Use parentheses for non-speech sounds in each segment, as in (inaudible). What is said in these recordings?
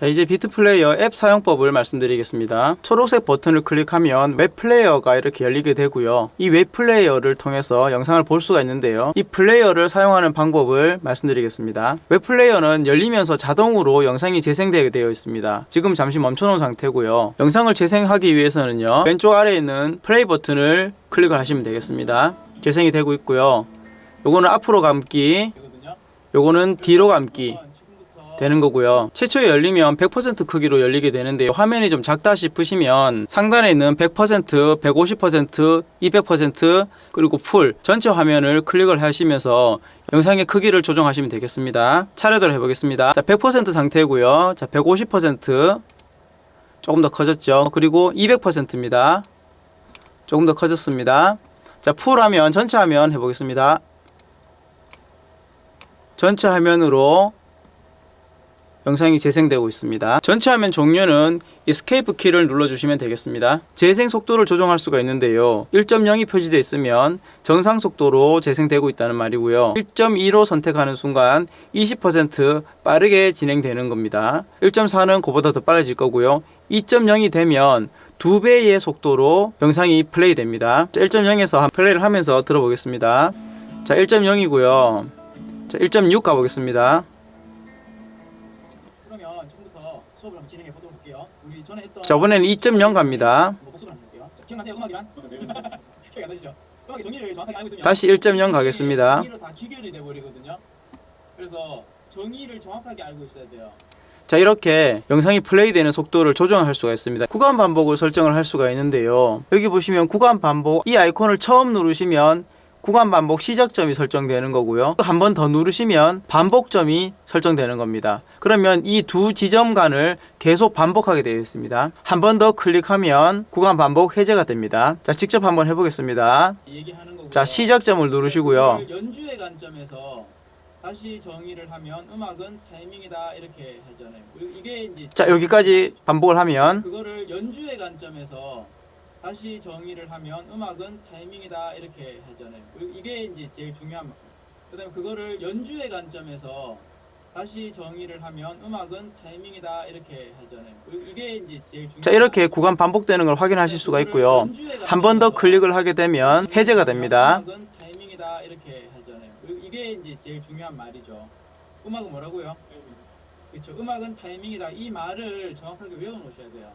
자 이제 비트 플레이어 앱 사용법을 말씀드리겠습니다. 초록색 버튼을 클릭하면 웹 플레이어가 이렇게 열리게 되고요. 이 웹 플레이어를 통해서 영상을 볼 수가 있는데요. 이 플레이어를 사용하는 방법을 말씀드리겠습니다. 웹 플레이어는 열리면서 자동으로 영상이 재생되게 되어 있습니다. 지금 잠시 멈춰놓은 상태고요. 영상을 재생하기 위해서는요. 왼쪽 아래에 있는 플레이 버튼을 클릭을 하시면 되겠습니다. 재생이 되고 있고요. 요거는 앞으로 감기, 요거는 뒤로 감기 되는 거고요. 최초에 열리면 100% 크기로 열리게 되는데 화면이 좀 작다 싶으시면 상단에 있는 100%, 150%, 200% 그리고 풀 전체 화면을 클릭을 하시면서 영상의 크기를 조정하시면 되겠습니다. 차례대로 해보겠습니다. 자, 100% 상태고요. 자, 150% 조금 더 커졌죠. 그리고 200%입니다. 조금 더 커졌습니다. 자, 풀 화면, 전체 화면 해보겠습니다. 전체 화면으로 영상이 재생되고 있습니다. 전체 화면 종료는 Escape 키를 눌러주시면 되겠습니다. 재생 속도를 조정할 수가 있는데요. 1.0이 표시되어 있으면 정상 속도로 재생되고 있다는 말이고요. 1.2로 선택하는 순간 20% 빠르게 진행되는 겁니다. 1.4는 그보다 더 빨라질 거고요. 2.0이 되면 두 배의 속도로 영상이 플레이 됩니다. 1.0에서 플레이를 하면서 들어보겠습니다. 자, 1.0이고요. 자, 1.6 가보겠습니다. 그러면 지금부터 수업을 한번 진행해 보도록 할게요. 우리 전에 했던 자, 이번에는 2.0 갑니다. 뭐 복습을 한번 볼게요. 자, 기억나세요? 음악이란? (laughs) 기억이 안 나시죠? 음악의 정의를 정확하게 알고 있으면 다시 1.0 가겠습니다. 정의로 다 기결이 돼 버리거든요. 그래서 정의를 정확하게 알고 있어야 돼요. 자 이렇게 영상이 플레이되는 속도를 조정할 수가 있습니다 구간 반복을 설정을 할 수가 있는데요 여기 보시면 구간 반복 이 아이콘을 처음 누르시면 구간 반복 시작점이 설정되는 거고요. 한 번 더 누르시면 반복점이 설정되는 겁니다. 그러면 이 두 지점 간을 계속 반복하게 되어 있습니다. 한 번 더 클릭하면 구간 반복 해제가 됩니다. 자 직접 한번 해보겠습니다. 자 시작점을 누르시고요. 그걸 연주의 관점에서 다시 정의를 하면 음악은 타이밍이다 이렇게 하잖아요. 이게 이제 자 여기까지 반복을 하면 그거를 연주의 관점에서 다시 정의를 하면 음악은 타이밍이다 이렇게 하잖아요. 이게 이제 제일 중요한 말. 그다음에 그거를 연주의 관점에서 다시 정의를 하면 음악은 타이밍이다 이렇게 하잖아요. 이게 이제 제일 중요한 자 이렇게 구간 반복되는 걸 확인하실 수가 있고요 한 번 더 클릭을 하게 되면 해제가 됩니다 음악은 타이밍이다 이렇게 하잖아요. 이게 이제 제일 중요한 말이죠. 음악은 뭐라고요? 그렇죠. 음악은 타이밍이다. 이 말을 정확하게 외워 놓으셔야 돼요.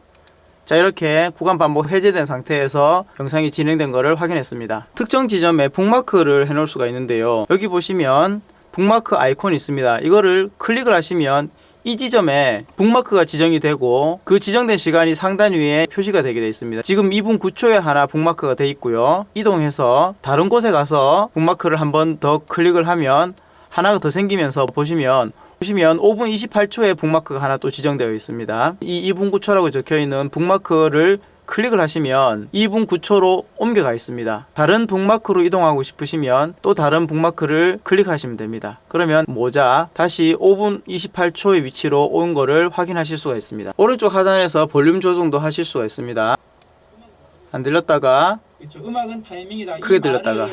자 이렇게 구간 반복 해제된 상태에서 영상이 진행된 것을 확인했습니다. 특정 지점에 북마크를 해 놓을 수가 있는데요. 여기 보시면 북마크 아이콘이 있습니다. 이거를 클릭을 하시면 이 지점에 북마크가 지정이 되고 그 지정된 시간이 상단 위에 표시가 되게 되어 있습니다. 지금 2분 9초에 하나 북마크가 되어 있고요. 이동해서 다른 곳에 가서 북마크를 한 번 더 클릭을 하면 하나가 더 생기면서 보시면 보시면 5분 28초에 북마크가 하나 또 지정되어 있습니다. 이 2분 9초라고 적혀 있는 북마크를 클릭을 하시면 2분 9초로 옮겨가 있습니다. 다른 북마크로 이동하고 싶으시면 또 다른 북마크를 클릭하시면 됩니다. 그러면 모자 다시 5분 28초의 위치로 온 거를 확인하실 수가 있습니다. 오른쪽 하단에서 볼륨 조정도 하실 수가 있습니다. 안 들렸다가 그렇죠. 음악은 타이밍이다. 크게 이 들렸다가.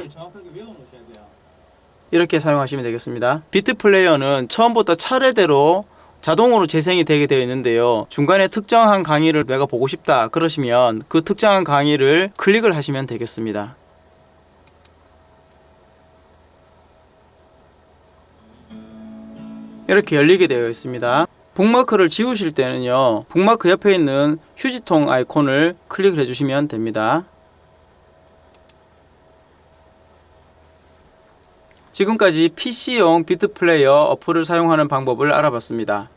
이렇게 사용하시면 되겠습니다. 비트 플레이어는 처음부터 차례대로 자동으로 재생이 되게 되어 있는데요. 중간에 특정한 강의를 내가 보고 싶다 그러시면 그 특정한 강의를 클릭을 하시면 되겠습니다. 이렇게 열리게 되어 있습니다. 북마크를 지우실 때는요. 북마크 옆에 있는 휴지통 아이콘을 클릭을 해주시면 됩니다. 지금까지 PC용 비트 플레이어 어플을 사용하는 방법을 알아봤습니다.